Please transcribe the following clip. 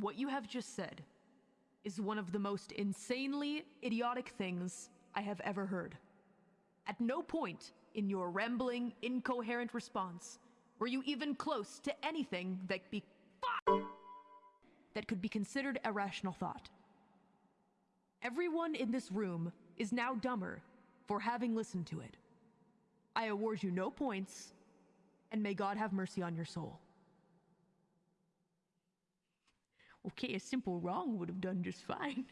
What you have just said is one of the most insanely idiotic things I have ever heard. At no point in your rambling, incoherent response were you even close to anything that be that could be considered a rational thought. Everyone in this room is now dumber for having listened to it. I award you no points, and may God have mercy on your soul. Okay, a simple wrong would have done just fine.